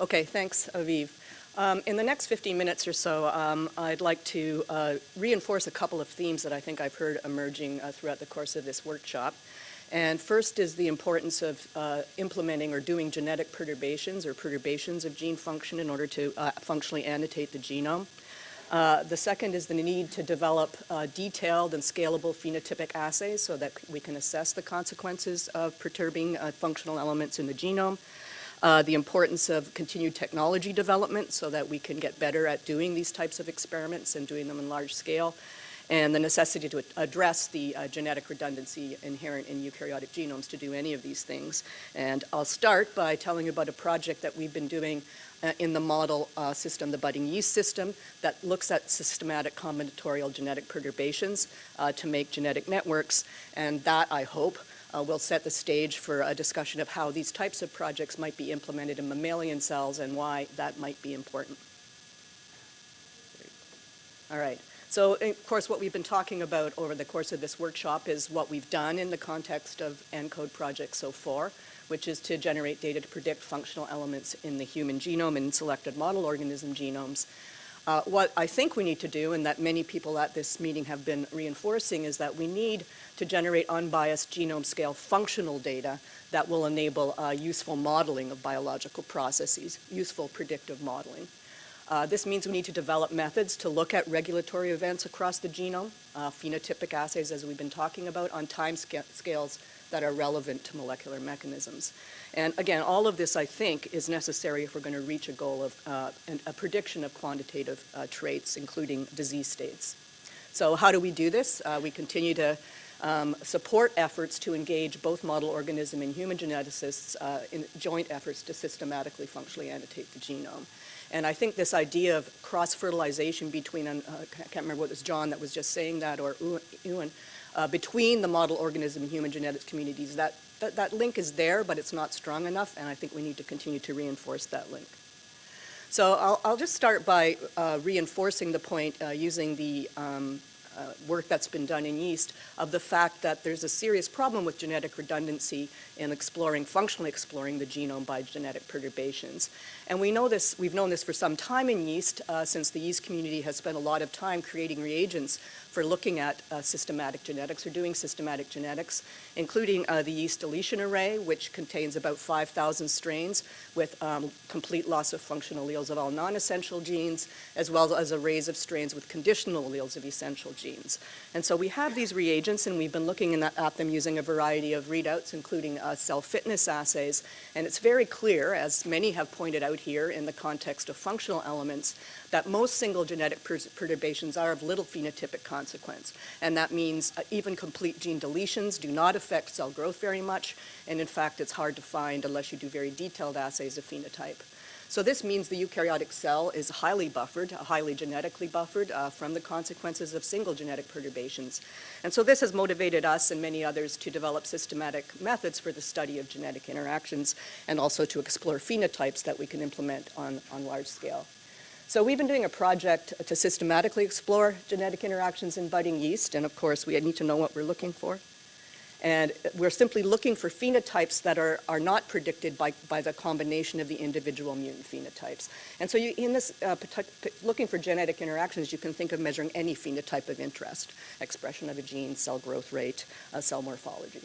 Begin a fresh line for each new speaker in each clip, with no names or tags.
Okay, thanks, Aviv. Um, in the next 15 minutes or so, um, I'd like to uh, reinforce a couple of themes that I think I've heard emerging uh, throughout the course of this workshop. And first is the importance of uh, implementing or doing genetic perturbations or perturbations of gene function in order to uh, functionally annotate the genome. Uh, the second is the need to develop uh, detailed and scalable phenotypic assays so that we can assess the consequences of perturbing functional elements in the genome. Uh, the importance of continued technology development so that we can get better at doing these types of experiments and doing them in large scale and the necessity to address the uh, genetic redundancy inherent in eukaryotic genomes to do any of these things. And I'll start by telling you about a project that we've been doing uh, in the model uh, system, the budding yeast system, that looks at systematic combinatorial genetic perturbations uh, to make genetic networks. And that, I hope, uh, will set the stage for a discussion of how these types of projects might be implemented in mammalian cells and why that might be important. All right. So, of course, what we've been talking about over the course of this workshop is what we've done in the context of ENCODE project so far, which is to generate data to predict functional elements in the human genome and selected model organism genomes. Uh, what I think we need to do, and that many people at this meeting have been reinforcing, is that we need to generate unbiased genome scale functional data that will enable uh, useful modeling of biological processes, useful predictive modeling. Uh, this means we need to develop methods to look at regulatory events across the genome, uh, phenotypic assays as we've been talking about, on time sca scales that are relevant to molecular mechanisms. And again, all of this, I think, is necessary if we're going to reach a goal of uh, a prediction of quantitative uh, traits, including disease states. So how do we do this? Uh, we continue to um, support efforts to engage both model organism and human geneticists uh, in joint efforts to systematically functionally annotate the genome. And I think this idea of cross-fertilization between, uh, I can't remember what was John that was just saying that, or Ewan, uh, between the model organism and human genetics communities, that, that, that link is there, but it's not strong enough, and I think we need to continue to reinforce that link. So I'll, I'll just start by uh, reinforcing the point uh, using the um, uh, work that's been done in yeast of the fact that there's a serious problem with genetic redundancy in exploring, functionally exploring the genome by genetic perturbations. And we know this, we've known this for some time in yeast, uh, since the yeast community has spent a lot of time creating reagents for looking at uh, systematic genetics or doing systematic genetics, including uh, the yeast deletion array, which contains about 5,000 strains with um, complete loss of functional alleles of all non-essential genes, as well as arrays of strains with conditional alleles of essential genes. And so we have these reagents, and we've been looking that, at them using a variety of readouts, including uh, cell fitness assays. And it's very clear, as many have pointed out here in the context of functional elements, that most single genetic per perturbations are of little phenotypic consequence. And that means uh, even complete gene deletions do not affect cell growth very much. And in fact, it's hard to find unless you do very detailed assays of phenotype. So this means the eukaryotic cell is highly buffered, highly genetically buffered uh, from the consequences of single genetic perturbations. And so this has motivated us and many others to develop systematic methods for the study of genetic interactions and also to explore phenotypes that we can implement on, on large scale. So we've been doing a project to systematically explore genetic interactions in budding yeast, and of course we need to know what we're looking for. And we're simply looking for phenotypes that are, are not predicted by, by the combination of the individual mutant phenotypes. And so you, in this, uh, looking for genetic interactions, you can think of measuring any phenotype of interest, expression of a gene, cell growth rate, uh, cell morphology.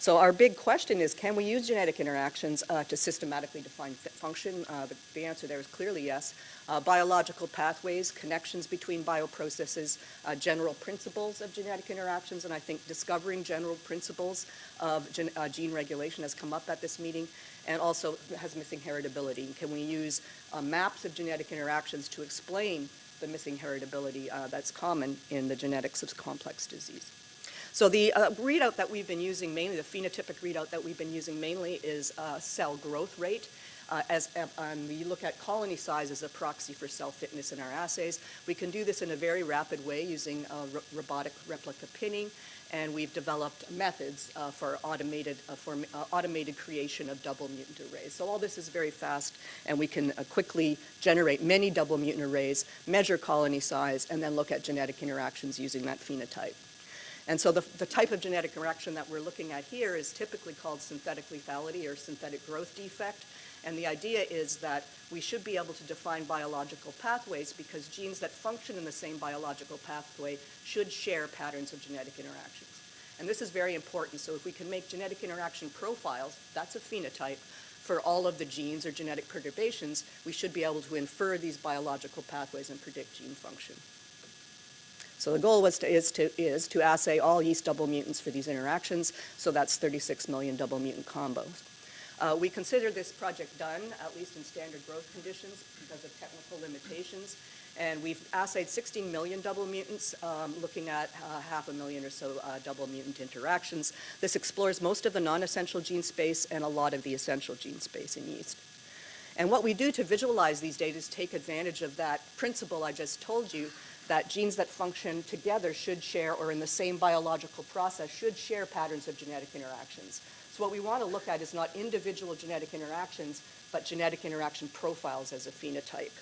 So our big question is, can we use genetic interactions uh, to systematically define function? Uh, the, the, answer there is clearly yes. Uh, biological pathways, connections between bioprocesses, uh, general principles of genetic interactions, and I think discovering general principles of gen uh, gene regulation has come up at this meeting, and also has missing heritability. Can we use uh, maps of genetic interactions to explain the missing heritability that's common in the genetics of complex disease? So the uh, readout that we've been using mainly, the phenotypic readout that we've been using mainly is uh, cell growth rate. Uh, as um, we look at colony size as a proxy for cell fitness in our assays. We can do this in a very rapid way using uh, robotic replica pinning, and we've developed methods uh, for automated uh, for automated creation of double mutant arrays. So all this is very fast, and we can quickly generate many double mutant arrays, measure colony size, and then look at genetic interactions using that phenotype. And so the, the type of genetic interaction that we're looking at here is typically called synthetic lethality or synthetic growth defect. And the idea is that we should be able to define biological pathways because genes that function in the same biological pathway should share patterns of genetic interactions. And this is very important. So if we can make genetic interaction profiles, that's a phenotype, for all of the genes or genetic perturbations, we should be able to infer these biological pathways and predict gene function. So the goal was to, is, to, is to assay all yeast double mutants for these interactions, so that's 36 million double mutant combos. Uh, we consider this project done, at least in standard growth conditions, because of technical limitations. And we've assayed 16 million double mutants, um, looking at uh, half a million or so uh, double mutant interactions. This explores most of the non-essential gene space and a lot of the essential gene space in yeast. And what we do to visualize these data is take advantage of that principle I just told you, that genes that function together should share, or in the same biological process, should share patterns of genetic interactions. So what we want to look at is not individual genetic interactions, but genetic interaction profiles as a phenotype.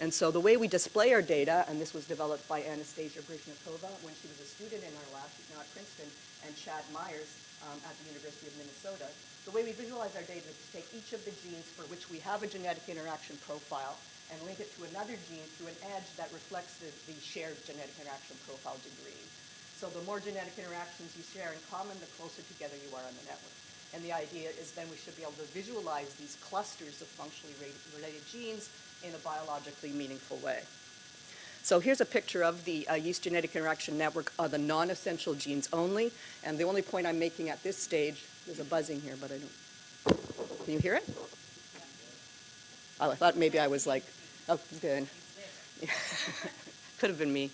And so the way we display our data, and this was developed by Anastasia Baryshnikova when she was a student in our lab, now at Princeton, and Chad Myers um, at the University of Minnesota. The way we visualize our data is to take each of the genes for which we have a genetic interaction profile and link it to another gene through an edge that reflects the, the shared genetic interaction profile degree. So the more genetic interactions you share in common, the closer together you are on the network. And the idea is then we should be able to visualize these clusters of functionally related genes in a biologically meaningful way. So here's a picture of the uh, yeast genetic interaction network of the non-essential genes only. And the only point I'm making at this stage, there's a buzzing here, but I don't, can you hear it? I thought maybe I was like, oh, good. Could have been me.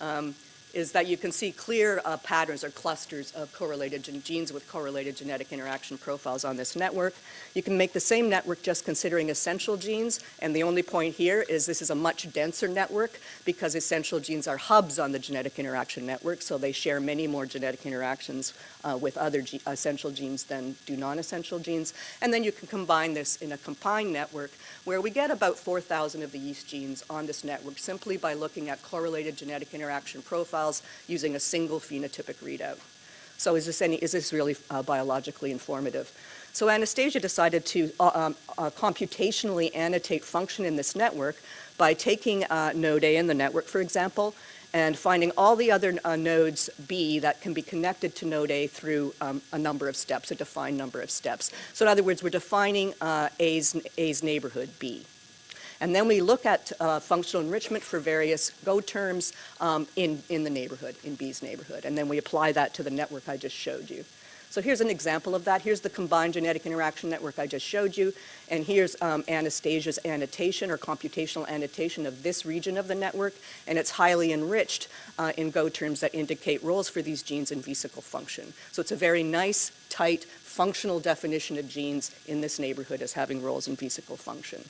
Um, is that you can see clear uh, patterns or clusters of correlated genes with correlated genetic interaction profiles on this network. You can make the same network just considering essential genes, and the only point here is this is a much denser network because essential genes are hubs on the genetic interaction network, so they share many more genetic interactions uh, with other ge essential genes than do non-essential genes. And then you can combine this in a combined network where we get about 4,000 of the yeast genes on this network simply by looking at correlated genetic interaction profiles using a single phenotypic readout. So is this, any, is this really uh, biologically informative? So Anastasia decided to uh, um, uh, computationally annotate function in this network by taking uh, node A in the network, for example, and finding all the other uh, nodes B that can be connected to node A through um, a number of steps, a defined number of steps. So in other words, we're defining uh, A's, A's neighborhood B. And then we look at uh, functional enrichment for various Go terms um, in, in the neighborhood, in B's neighborhood. And then we apply that to the network I just showed you. So here's an example of that. Here's the combined genetic interaction network I just showed you. And here's um, Anastasia's annotation or computational annotation of this region of the network. And it's highly enriched uh, in Go terms that indicate roles for these genes in vesicle function. So it's a very nice, tight, functional definition of genes in this neighborhood as having roles in vesicle function.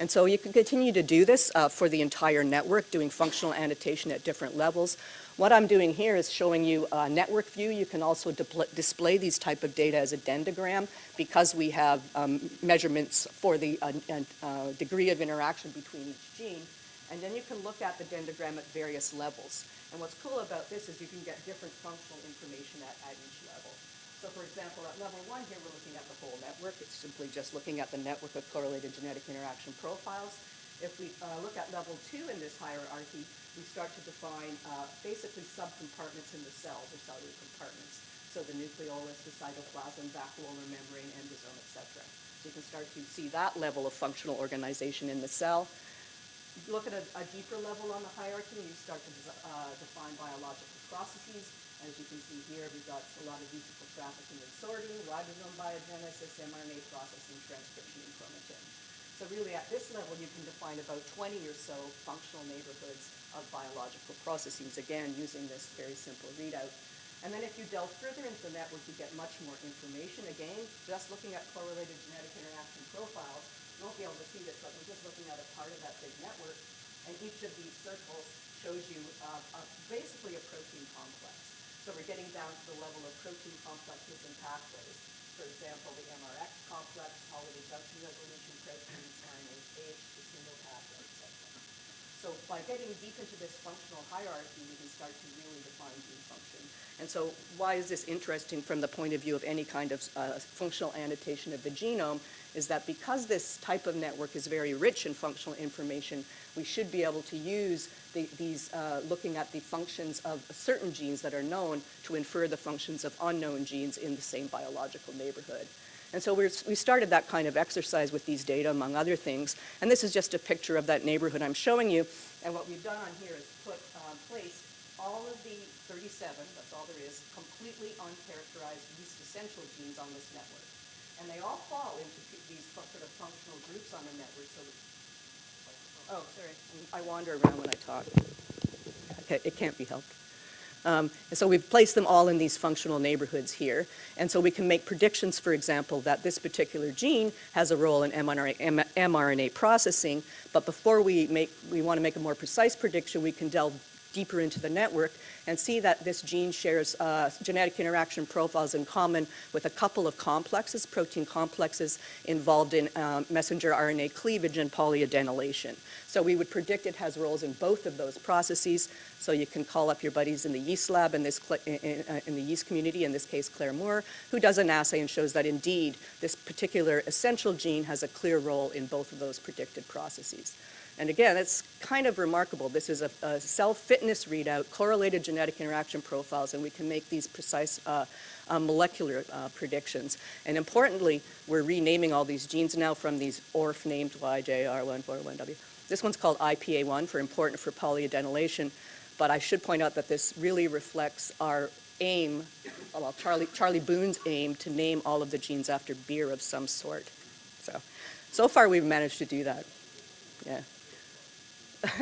And so you can continue to do this uh, for the entire network, doing functional annotation at different levels. What I'm doing here is showing you a network view. You can also display these type of data as a dendrogram because we have um, measurements for the uh, uh, degree of interaction between each gene. And then you can look at the dendrogram at various levels. And what's cool about this is you can get different functional information at, at each level. So for example, at level one here, we're looking at the whole network. It's simply just looking at the network of correlated genetic interaction profiles. If we uh, look at level two in this hierarchy, we start to define uh, basically subcompartments in the cells or cellular compartments. So the nucleolus, the cytoplasm, vacuolar membrane, endosome, etc. So you can start to see that level of functional organization in the cell. Look at a, a deeper level on the hierarchy, and you start to uh, define biological processes. As you can see here, we've got a lot of vesicle trafficking and sorting, ribosome biogenesis, mRNA processing, transcription, and chromatin. So really at this level, you can define about 20 or so functional neighborhoods of biological processes, again, using this very simple readout. And then if you delve further into the network, you get much more information. Again, just looking at correlated genetic interaction profiles, you won't be able to see this, but we're just looking at a part of that big network. And each of these circles shows you uh, uh, basically a protein complex. So we're getting down to the level of protein complexes and pathways for example, the MRX complex, Holliday junction resolution proteins, RNase H, the single pathway, etc. So by getting deep into this functional hierarchy, we can start to really define gene function. And so why is this interesting from the point of view of any kind of uh, functional annotation of the genome is that because this type of network is very rich in functional information, we should be able to use the, these, uh, looking at the functions of certain genes that are known to infer the functions of unknown genes in the same biological neighborhood. And so we started that kind of exercise with these data, among other things. And this is just a picture of that neighborhood I'm showing you. And what we've done on here is put, um, place all of the 37, that's all there is, completely uncharacterized yeast essential genes on this network. And they all fall into these sort of functional groups on the network. So, oh, sorry, I wander around when I talk. It can't be helped. Um, and so we've placed them all in these functional neighborhoods here. And so we can make predictions, for example, that this particular gene has a role in mRNA, mRNA processing. But before we make, we want to make a more precise prediction, we can delve deeper into the network and see that this gene shares uh, genetic interaction profiles in common with a couple of complexes, protein complexes involved in um, messenger RNA cleavage and polyadenylation. So we would predict it has roles in both of those processes. So you can call up your buddies in the yeast lab in, this, in, uh, in the yeast community, in this case Claire Moore, who does an assay and shows that indeed this particular essential gene has a clear role in both of those predicted processes. And again, it's kind of remarkable. This is a, a self-fitness readout, correlated genetic interaction profiles, and we can make these precise uh, uh, molecular uh, predictions. And importantly, we're renaming all these genes now from these ORF named YJR141W. This one's called IPA1 for important for polyadenylation, but I should point out that this really reflects our aim, well, Charlie, Charlie Boone's aim to name all of the genes after beer of some sort. So, so far we've managed to do that. Yeah.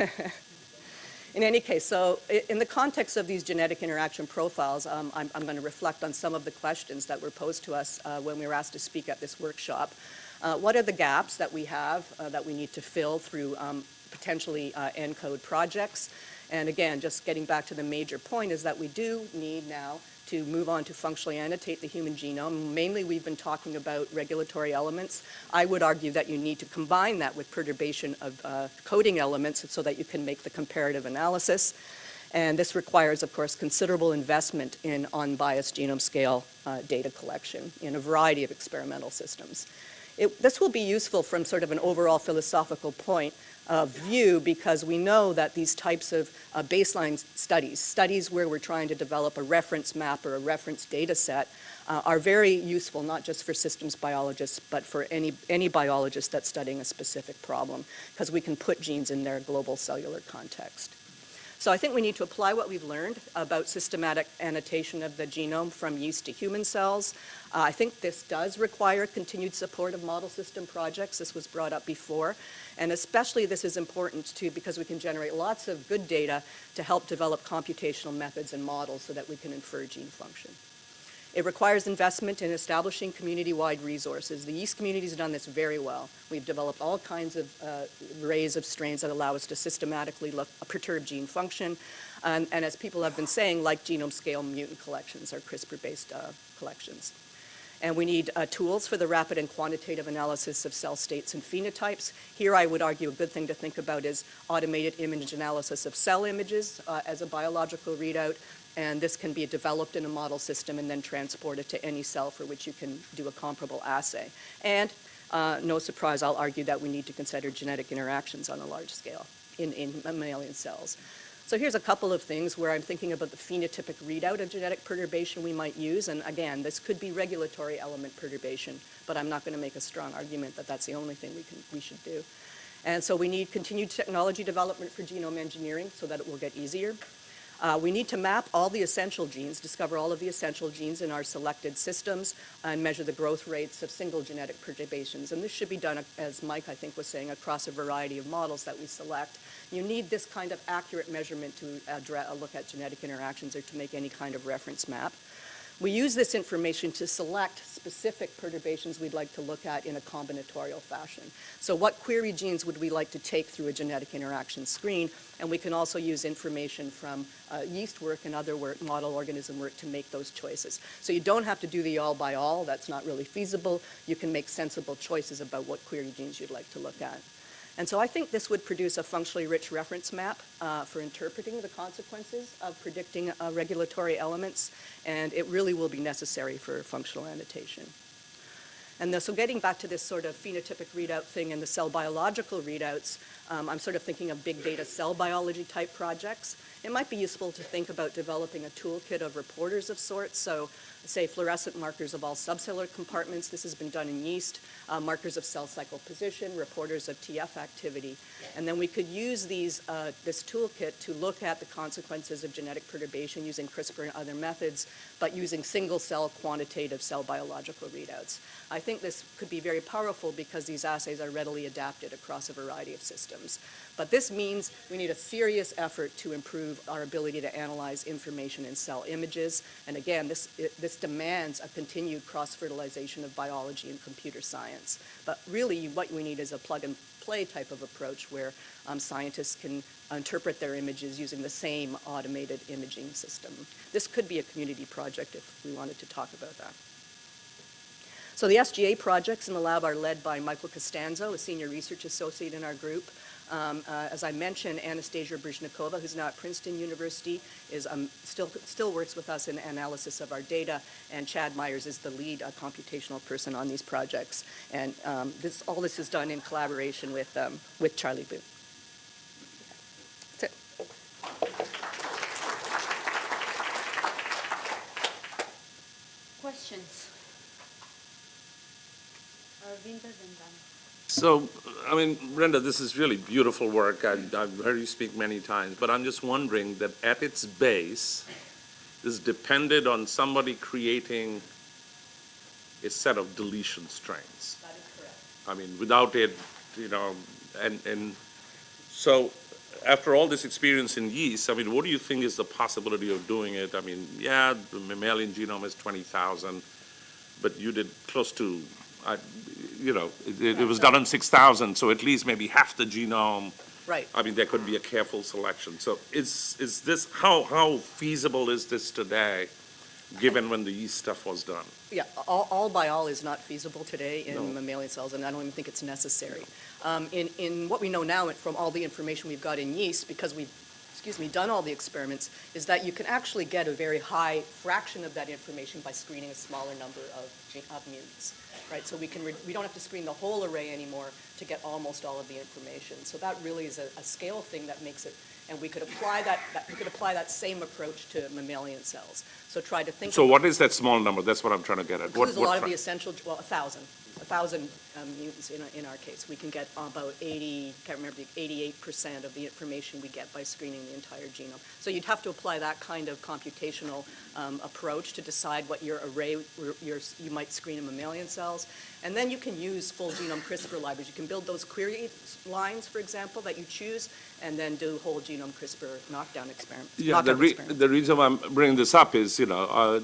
in any case, so in the context of these genetic interaction profiles, um, I'm, I'm, going to reflect on some of the questions that were posed to us uh, when we were asked to speak at this workshop. Uh, what are the gaps that we have uh, that we need to fill through um, potentially uh, ENCODE projects? And again, just getting back to the major point is that we do need now to move on to functionally annotate the human genome. Mainly we've been talking about regulatory elements. I would argue that you need to combine that with perturbation of uh, coding elements so that you can make the comparative analysis. And this requires, of course, considerable investment in unbiased genome scale uh, data collection in a variety of experimental systems. It, this will be useful from sort of an overall philosophical point uh, view because we know that these types of uh, baseline studies, studies where we're trying to develop a reference map or a reference data set, uh, are very useful not just for systems biologists but for any, any biologist that's studying a specific problem because we can put genes in their global cellular context. So I think we need to apply what we've learned about systematic annotation of the genome from yeast to human cells. Uh, I think this does require continued support of model system projects. This was brought up before. And especially this is important too because we can generate lots of good data to help develop computational methods and models so that we can infer gene function. It requires investment in establishing community-wide resources. The yeast community has done this very well. We've developed all kinds of uh, arrays of strains that allow us to systematically look, perturb gene function. And, and, as people have been saying, like genome scale mutant collections or CRISPR-based uh, collections. And we need uh, tools for the rapid and quantitative analysis of cell states and phenotypes. Here I would argue a good thing to think about is automated image analysis of cell images uh, as a biological readout, and this can be developed in a model system and then transported to any cell for which you can do a comparable assay. And uh, no surprise, I'll argue that we need to consider genetic interactions on a large scale in, in mammalian cells. So here's a couple of things where I'm thinking about the phenotypic readout of genetic perturbation we might use. And again, this could be regulatory element perturbation, but I'm not going to make a strong argument that that's the only thing we, can, we should do. And so we need continued technology development for genome engineering so that it will get easier. Uh, we need to map all the essential genes, discover all of the essential genes in our selected systems, and measure the growth rates of single genetic perturbations. And this should be done, as Mike, I think, was saying, across a variety of models that we select. You need this kind of accurate measurement to look at genetic interactions or to make any kind of reference map. We use this information to select specific perturbations we'd like to look at in a combinatorial fashion. So what query genes would we like to take through a genetic interaction screen? And we can also use information from uh, yeast work and other work, model organism work to make those choices. So you don't have to do the all by all. That's not really feasible. You can make sensible choices about what query genes you'd like to look at. And so I think this would produce a functionally rich reference map uh, for interpreting the consequences of predicting uh, regulatory elements, and it really will be necessary for functional annotation. And the- so getting back to this sort of phenotypic readout thing and the cell biological readouts, um, I'm sort of thinking of big data cell biology type projects. It might be useful to think about developing a toolkit of reporters of sorts. So say fluorescent markers of all subcellular compartments. This has been done in yeast. Uh, markers of cell cycle position, reporters of TF activity. And then we could use these, uh, this toolkit to look at the consequences of genetic perturbation using CRISPR and other methods, but using single cell quantitative cell biological readouts. I think this could be very powerful because these assays are readily adapted across a variety of systems. But this means we need a serious effort to improve our ability to analyze information in cell images. And again, this, it, this demands a continued cross-fertilization of biology and computer science. But really, what we need is a plug-and-play type of approach where um, scientists can interpret their images using the same automated imaging system. This could be a community project if we wanted to talk about that. So the SGA projects in the lab are led by Michael Costanzo, a senior research associate in our group. Um, uh, as I mentioned, Anastasia Baryshnikova, who's now at Princeton University, is um, still still works with us in analysis of our data, and Chad Myers is the lead uh, computational person on these projects. And um, this all this is done in collaboration with um, with Charlie Boone. That's it.
Questions? Aravinda and Dana.
So, I mean, Brenda, this is really beautiful work. I- I've heard you speak many times, but I'm just wondering that at its base, is depended on somebody creating a set of deletion strains.
That is correct.
I mean, without it, you know, and, and so after all this experience in yeast, I mean, what do you think is the possibility of doing it? I mean, yeah, the mammalian genome is 20,000, but you did close to, I, you know, it, it was done on 6,000, so at least maybe half the genome.
Right.
I mean, there could be a careful selection. So is, is this, how, how feasible is this today, given when the yeast stuff was done?
Yeah, all, all by all is not feasible today
No.
in mammalian cells, and I don't even think it's necessary. Um, in, in what we know now from all the information we've got in yeast, because we've, excuse me, done all the experiments, is that you can actually get a very high fraction of that information by screening a smaller number of, of mutants, right? So we can, re- we don't have to screen the whole array anymore to get almost all of the information. So that really is a, a scale thing that makes it, and we could apply that, that, we could apply that same approach to mammalian cells. So try to think.
So what is that small number? That's what I'm trying to get at. What-
a
what
lot of the essential, well, a thousand, a thousand um, mutants in, in our case. We can get about 80, can't remember, the 88% of the information we get by screening the entire genome. So you'd have to apply that kind of computational um, approach to decide what your array, your, you might screen in mammalian cells. And then you can use full genome CRISPR libraries. You can build those query lines, for example, that you choose, and then do whole genome CRISPR knockdown experiments.
Yeah, the, re-
experiments.
the reason why I'm bringing this up is, you know, uh,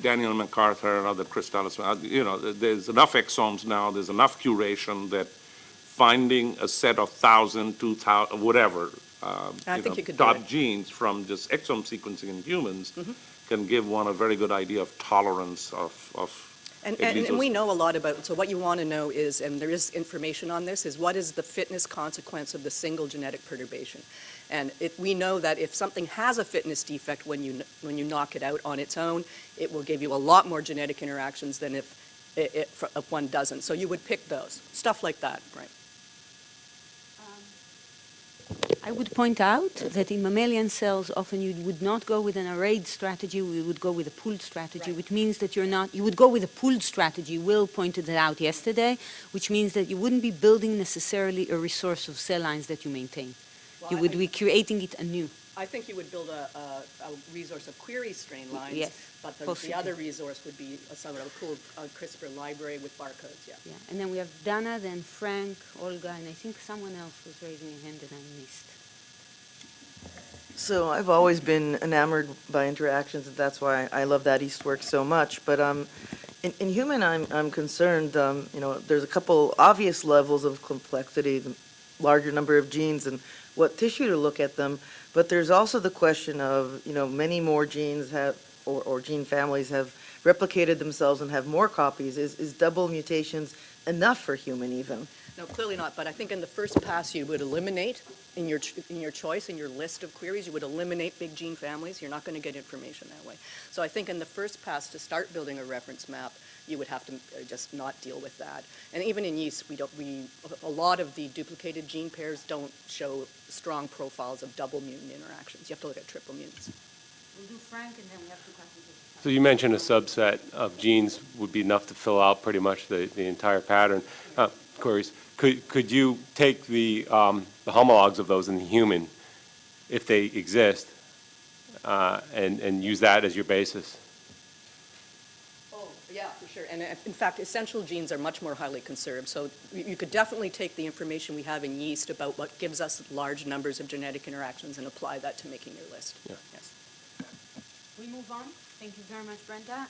Daniel MacArthur and other Chris Dallas, uh, you know, there's enough exomes now, there's enough curation that finding a set of thousand, two thousand, whatever, um,
I
you
think
know,
you
top genes from just exome sequencing in humans
Mm-hmm.
can give one a very good idea of tolerance of, of
And, and, and we know a lot about, so what you want to know is, and there is information on this, is what is the fitness consequence of the single genetic perturbation? And it, we know that if something has a fitness defect when you, when you knock it out on its own, it will give you a lot more genetic interactions than if, it, if one doesn't. So you would pick those, stuff like that, right?
I would point out that in mammalian cells, often you would not go with an arrayed strategy, we would go with a pooled strategy,
Right.
which means that you're not, you would go with a pooled strategy. Will pointed that out yesterday, which means that you wouldn't be building necessarily a resource of cell lines that you maintain.
Well,
You
I
would be creating it anew.
I think you would build a, a, a resource of query strain lines.
Yes,
But the, the other resource would be a sort of a cool uh, CRISPR library with barcodes, yeah.
Yeah. And then we have Dana, then Frank, Olga, and I think someone else was raising a hand that I missed.
So I've always been enamored by interactions, and that's why I love that East work so much. But um, in, in human, I'm, I'm concerned, um, you know, there's a couple obvious levels of complexity, the larger number of genes and what tissue to look at them. But there's also the question of, you know, many more genes have, or, or gene families have replicated themselves and have more copies. Is, is double mutations enough for human even?
No, clearly not, but I think in the first pass, you would eliminate, in your, ch- in your choice, in your list of queries, you would eliminate big gene families. You're not going to get information that way. So I think in the first pass, to start building a reference map, you would have to uh, just not deal with that. And even in yeast, we don't, we, a lot of the duplicated gene pairs don't show strong profiles of double mutant interactions. You have to look at triple mutants.
We'll do Frank, and then we have two questions.
So you mentioned a subset of genes would be enough to fill out pretty much the, the entire pattern. Uh, Queries, could, could you take the, um, the homologs of those in the human, if they exist, uh, and, and use that as your basis?
Oh, yeah, for sure. And uh, in fact, essential genes are much more highly conserved. So you you could definitely take the information we have in yeast about what gives us large numbers of genetic interactions and apply that to making your list.
Yeah.
Yes.
We move on. Thank you very much, Brenda.